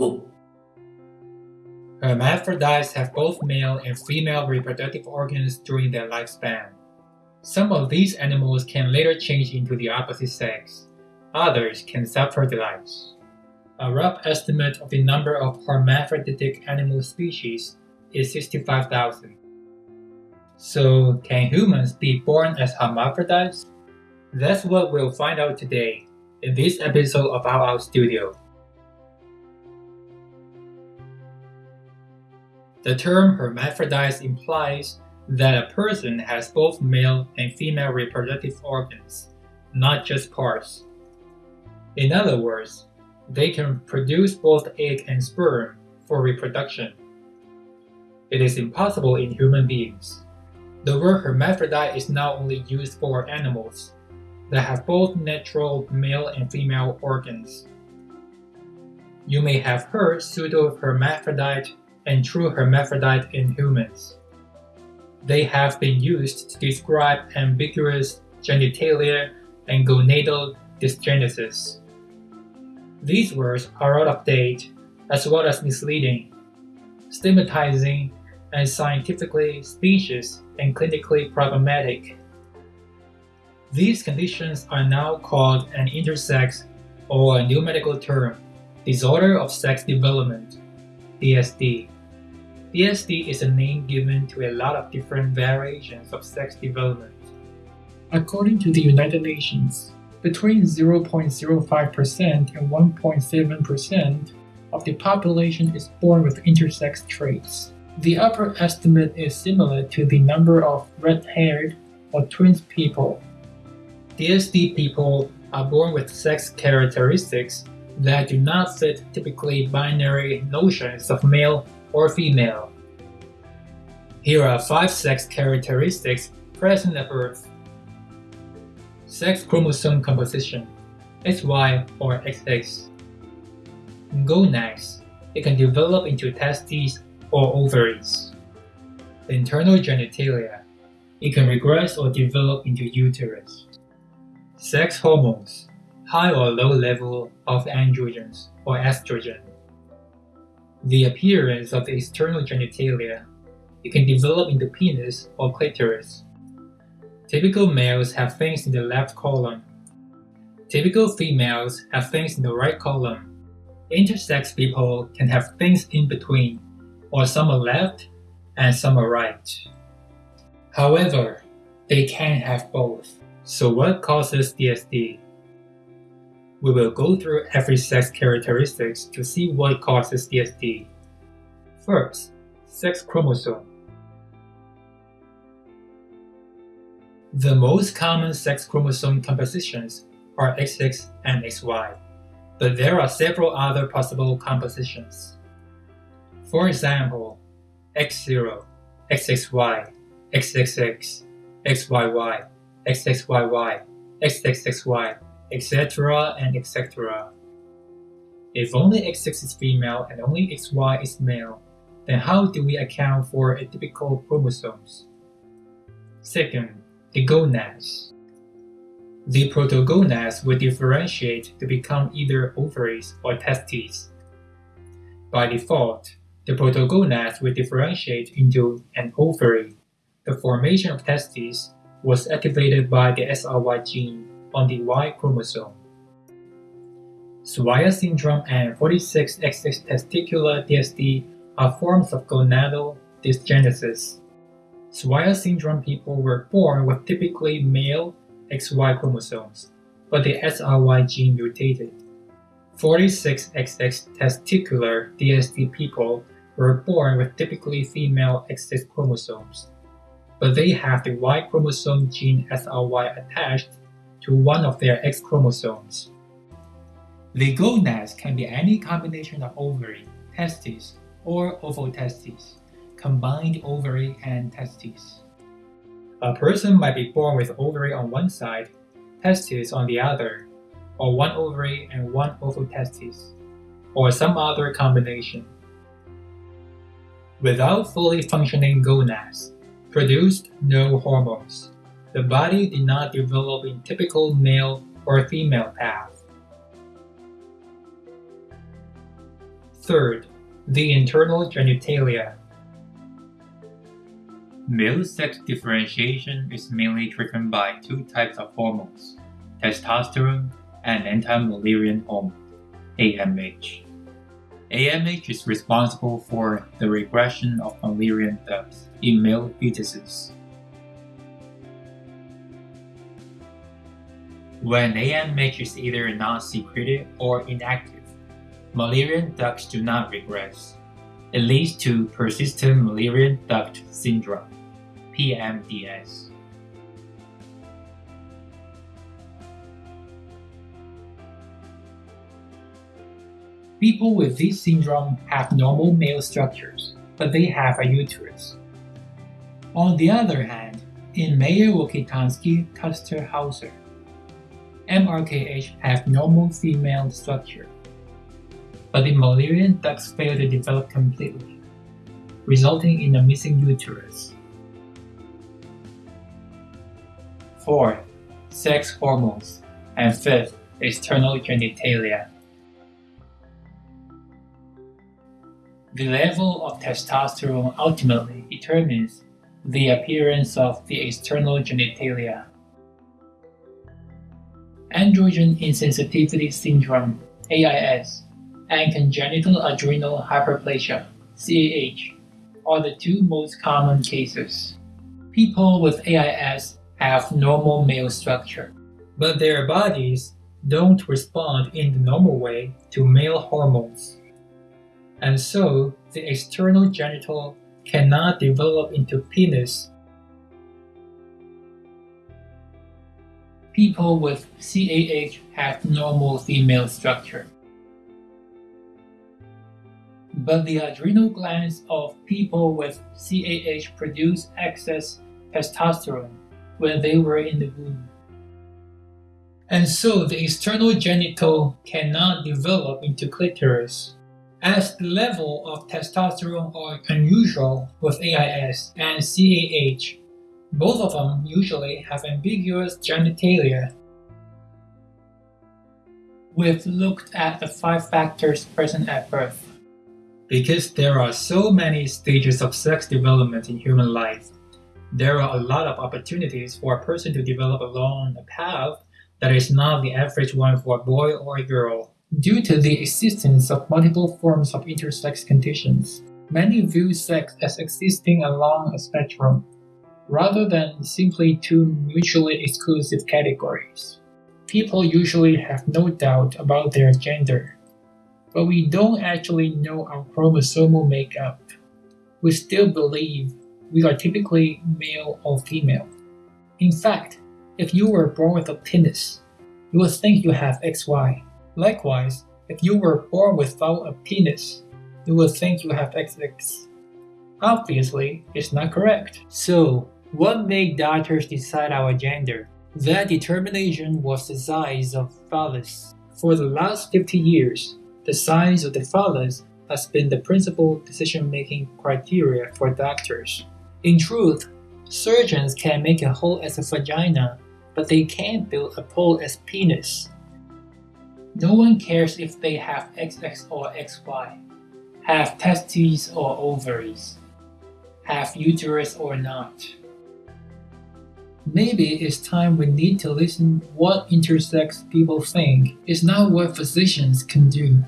Um, hermaphrodites have both male and female reproductive organs during their lifespan. Some of these animals can later change into the opposite sex. Others can self-fertilize. A rough estimate of the number of hermaphroditic animal species is 65,000. So, can humans be born as hermaphrodites? That's what we'll find out today in this episode of Out Out Studio. The term hermaphrodite implies that a person has both male and female reproductive organs, not just parts. In other words, they can produce both egg and sperm for reproduction. It is impossible in human beings. The word hermaphrodite is now only used for animals that have both natural male and female organs. You may have heard pseudo-hermaphrodite and true hermaphrodite in humans. They have been used to describe ambiguous genitalia and gonadal dysgenesis. These words are out of date as well as misleading, stigmatizing, and scientifically specious and clinically problematic. These conditions are now called an intersex or a new medical term, disorder of sex development, DSD. DSD is a name given to a lot of different variations of sex development. According to the United Nations, between 0.05% and 1.7% of the population is born with intersex traits. The upper estimate is similar to the number of red-haired or twins people. DSD people are born with sex characteristics that do not fit typically binary notions of male or female. Here are five sex characteristics present at birth. Sex chromosome composition XY or XX. Gonads. It can develop into testes or ovaries. Internal genitalia. It can regress or develop into uterus. Sex hormones. High or low level of androgens or estrogen. The appearance of the external genitalia. It can develop into penis or clitoris. Typical males have things in the left column. Typical females have things in the right column. Intersex people can have things in between, or some are left and some are right. However, they can have both. So what causes DSD? We will go through every sex characteristics to see what causes DSD. First, sex chromosome. The most common sex chromosome compositions are XX and XY, but there are several other possible compositions. For example, X0, XXY, XXX, XYY, XXYY, XXXY, etc. and etc. If only XX is female and only XY is male, then how do we account for atypical chromosomes? Second, the gonads. The protogonads will differentiate to become either ovaries or testes. By default, the protogonads will differentiate into an ovary. The formation of testes was activated by the SRY gene on the Y chromosome. Swyer syndrome and 46XX testicular DSD are forms of gonadal dysgenesis. Swyer syndrome people were born with typically male XY chromosomes, but the SRY gene mutated. 46XX testicular DSD people were born with typically female XX chromosomes, but they have the Y chromosome gene SRY attached to one of their X chromosomes. The gonads can be any combination of ovary, testes, or ovotestes, combined ovary and testes. A person might be born with ovary on one side, testes on the other, or one ovary and one ovotestes, or some other combination. Without fully functioning gonads, produced no hormones, the body did not develop in typical male or female path. Third, the internal genitalia. Male sex differentiation is mainly driven by two types of hormones, testosterone and anti-Mullerian hormone, AMH. AMH is responsible for the regression of Mullerian ducts in male fetuses. When AMH is either non-secreted or inactive, Mullerian ducts do not regress. It leads to persistent Mullerian duct syndrome, PMDS. People with this syndrome have normal male structures, but they have a uterus. On the other hand, in Mayer-Rokitansky-Kuster-Hauser, MRKH have normal female structure, but the Mullerian ducts fail to develop completely, resulting in a missing uterus. 4. Sex hormones, and 5th, external genitalia. The level of testosterone ultimately determines the appearance of the external genitalia. Androgen insensitivity syndrome AIS and congenital adrenal hyperplasia CAH are the two most common cases. People with AIS have normal male structure, but their bodies don't respond in the normal way to male hormones and so the external genital cannot develop into penis. People with CAH have normal female structure. But the adrenal glands of people with CAH produce excess testosterone when they were in the womb. And so the external genital cannot develop into clitoris as the level of testosterone are unusual with AIS and CAH. Both of them usually have ambiguous genitalia. We've looked at the five factors present at birth. Because there are so many stages of sex development in human life, there are a lot of opportunities for a person to develop along a path that is not the average one for a boy or a girl. Due to the existence of multiple forms of intersex conditions, many view sex as existing along a spectrum, rather than simply two mutually exclusive categories. People usually have no doubt about their gender, but we don't actually know our chromosomal makeup. We still believe we are typically male or female. In fact, if you were born with a penis, you would think you have XY. Likewise, if you were born without a penis, you would think you have XX. Obviously, it's not correct. So, what made doctors decide our gender? That determination was the size of phallus. For the last 50 years, the size of the phallus has been the principal decision-making criteria for doctors. In truth, surgeons can make a hole as a vagina, but they can't build a pole as penis. No one cares if they have XX or XY, have testes or ovaries, have uterus or not. Maybe it's time we need to listen what intersex people think It's not what physicians can do.